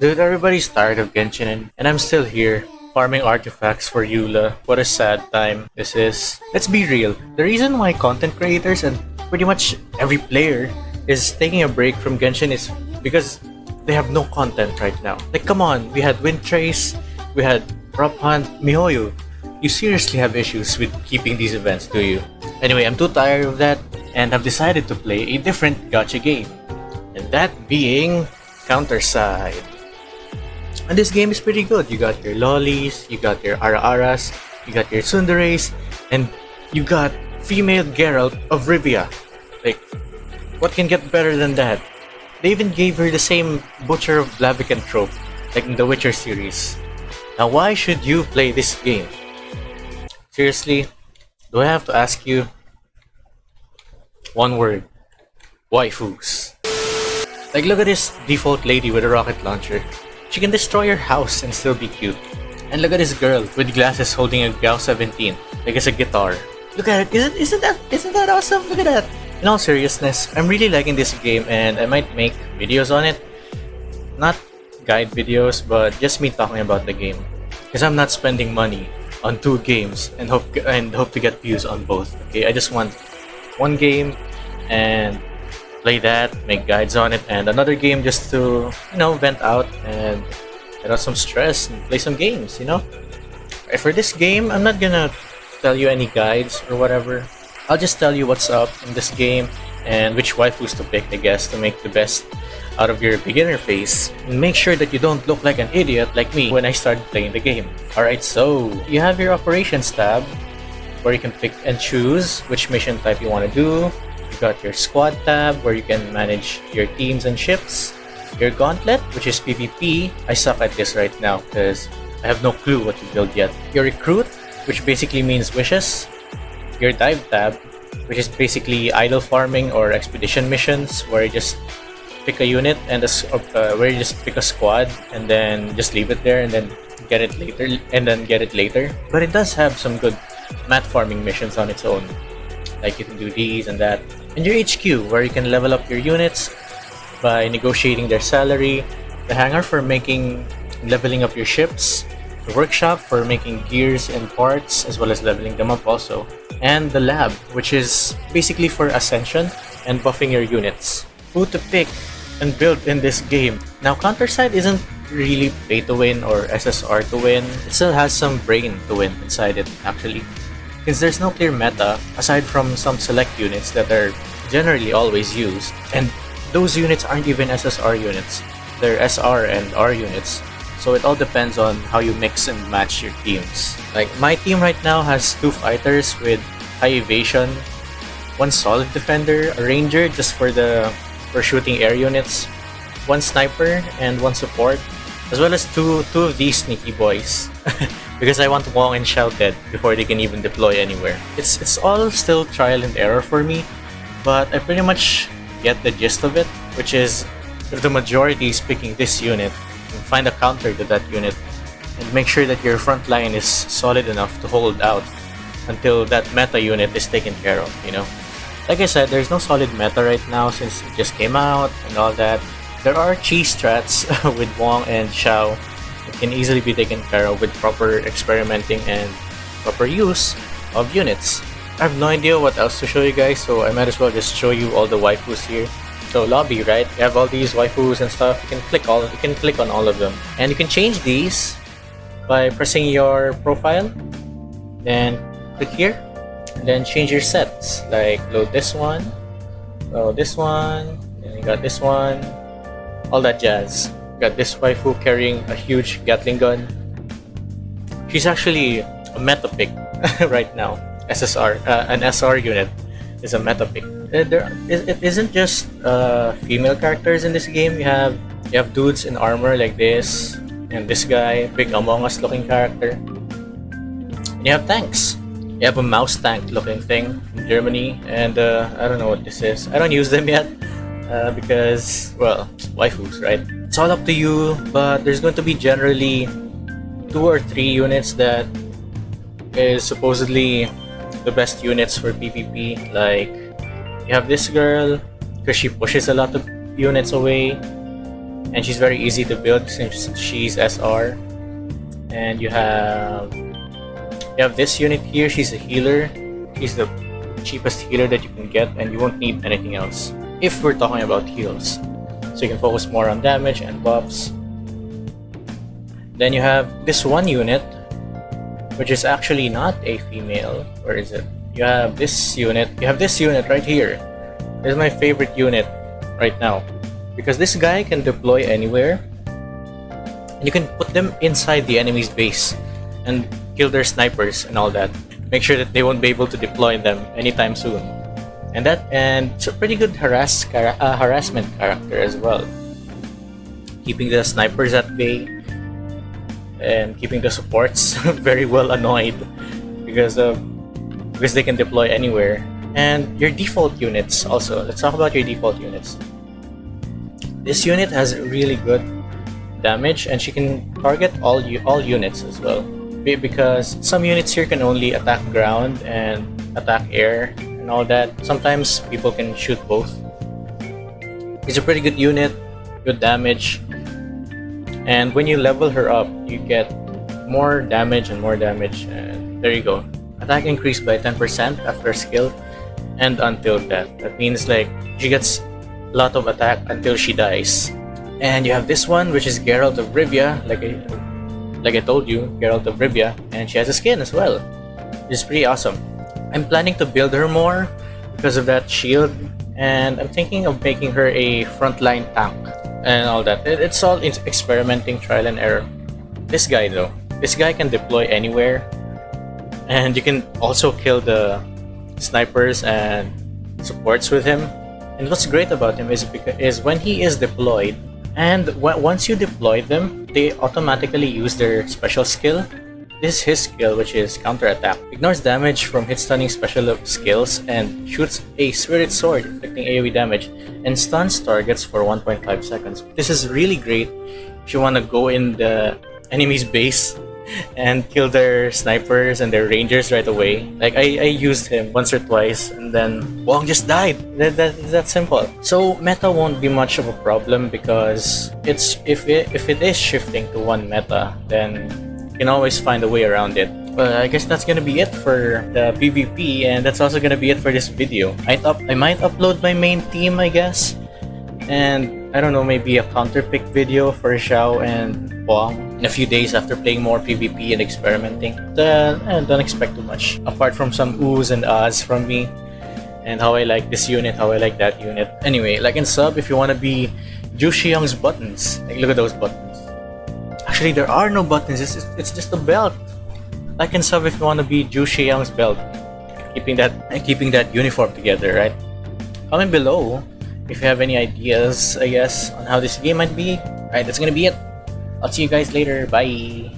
Dude, everybody's tired of Genshin, and I'm still here, farming artifacts for Eula. What a sad time this is. Let's be real, the reason why content creators and pretty much every player is taking a break from Genshin is because they have no content right now. Like, come on, we had Wind Trace, we had Prop Hunt, Mihoyo. You seriously have issues with keeping these events, do you? Anyway, I'm too tired of that, and I've decided to play a different gacha game. And that being Counterside. And this game is pretty good. You got your lollies, you got your ara-aras, you got your tsunderes, and you got female Geralt of Rivia. Like, what can get better than that? They even gave her the same Butcher of Blaviken trope, like in the Witcher series. Now why should you play this game? Seriously, do I have to ask you? One word. Waifus. Like look at this default lady with a rocket launcher. She can destroy your house and still be cute. And look at this girl with glasses holding a GAU 17, like it's a guitar. Look at it, isn't, isn't that isn't that awesome? Look at that! In all seriousness, I'm really liking this game and I might make videos on it. Not guide videos, but just me talking about the game. Because I'm not spending money on two games and hope and hope to get views on both. Okay, I just want one game and play that, make guides on it, and another game just to, you know, vent out and get out some stress and play some games, you know? For this game, I'm not gonna tell you any guides or whatever. I'll just tell you what's up in this game and which waifus to pick, I guess, to make the best out of your beginner phase. And make sure that you don't look like an idiot like me when I started playing the game. Alright, so you have your operations tab where you can pick and choose which mission type you want to do you got your squad tab where you can manage your teams and ships. Your gauntlet, which is PvP. I suck at this right now because I have no clue what to build yet. Your recruit, which basically means wishes. Your dive tab, which is basically idle farming or expedition missions where you just pick a unit and a, uh, where you just pick a squad and then just leave it there and then get it later and then get it later. But it does have some good mat farming missions on its own. Like you can do these and that and your HQ, where you can level up your units by negotiating their salary, the hangar for making leveling up your ships, the workshop for making gears and parts as well as leveling them up also, and the lab, which is basically for ascension and buffing your units. Who to pick and build in this game. Now Counterside isn't really pay to win or SSR to win, it still has some brain to win inside it actually since there's no clear meta aside from some select units that are generally always used, and those units aren't even SSR units, they're SR and R units, so it all depends on how you mix and match your teams. Like my team right now has two fighters with high evasion, one solid defender, a ranger just for the for shooting air units, one sniper and one support, as well as two two of these sneaky boys. because I want Wong and Xiao dead before they can even deploy anywhere. It's, it's all still trial and error for me, but I pretty much get the gist of it, which is if the majority is picking this unit, find a counter to that unit and make sure that your front line is solid enough to hold out until that meta unit is taken care of, you know? Like I said, there's no solid meta right now since it just came out and all that. There are cheese strats with Wong and Xiao it can easily be taken care of with proper experimenting and proper use of units. I have no idea what else to show you guys, so I might as well just show you all the waifus here. So lobby, right? You have all these waifus and stuff. You can click all. You can click on all of them, and you can change these by pressing your profile. Then click here, and then change your sets. Like load this one, load this one, and you got this one, all that jazz got this waifu carrying a huge Gatling gun. She's actually a meta pick right now. SSR, uh, an SR unit is a meta pick. Uh, there, it isn't just uh, female characters in this game. You have you have dudes in armor like this, and this guy, big Among Us looking character. And you have tanks. You have a mouse tank looking thing from Germany, and uh, I don't know what this is. I don't use them yet uh, because, well, waifus, right? it's all up to you but there's going to be generally two or three units that is supposedly the best units for PvP like you have this girl because she pushes a lot of units away and she's very easy to build since she's SR. And you have you have this unit here. She's a healer. She's the cheapest healer that you can get, and you won't need anything else if we're talking about heals. So you can focus more on damage and buffs. Then you have this one unit, which is actually not a female. Where is it? You have this unit. You have this unit right here. This is my favorite unit right now because this guy can deploy anywhere and you can put them inside the enemy's base and kill their snipers and all that make sure that they won't be able to deploy them anytime soon and that and it's a pretty good harass uh, harassment character as well. Keeping the snipers at bay and keeping the supports very well annoyed because of because they can deploy anywhere. And your default units also. Let's talk about your default units. This unit has really good damage and she can target all you all units as well. Because some units here can only attack ground and attack air and all that. Sometimes people can shoot both. It's a pretty good unit, good damage. And when you level her up, you get more damage and more damage and there you go. Attack increased by 10% after skill and until death. That means like she gets a lot of attack until she dies. And you have this one, which is Geralt of Rivia, like I, like I told you, Geralt of Rivia, and she has a skin as well, is pretty awesome. I'm planning to build her more because of that shield, and I'm thinking of making her a frontline tank and all that. It's all experimenting, trial and error. This guy though, this guy can deploy anywhere, and you can also kill the snipers and supports with him and what's great about him is because is when he is deployed, and once you deploy them, they automatically use their special skill. This is his skill, which is counterattack. Ignores damage from hit stunning special skills and shoots a spirit sword, inflicting AoE damage, and stuns targets for 1.5 seconds. This is really great if you want to go in the enemy's base and kill their snipers and their rangers right away. Like I, I used him once or twice and then Wong just died. That, that that simple. So meta won't be much of a problem because it's if it if it is shifting to one meta, then can always find a way around it. But I guess that's gonna be it for the PvP and that's also gonna be it for this video. I up I might upload my main team I guess. And I don't know, maybe a counter pick video for Xiao and Huang in a few days after playing more PvP and experimenting. Then, eh, don't expect too much. Apart from some oohs and ahs from me, and how I like this unit, how I like that unit. Anyway, like and sub if you want to be Xiong's buttons. Like, look at those buttons. Actually, there are no buttons. It's, it's just a belt. Like and sub if you want to be Zhu Young's belt. Keeping that and keeping that uniform together, right? Comment below if you have any ideas, I guess, on how this game might be. Alright, that's gonna be it. I'll see you guys later. Bye.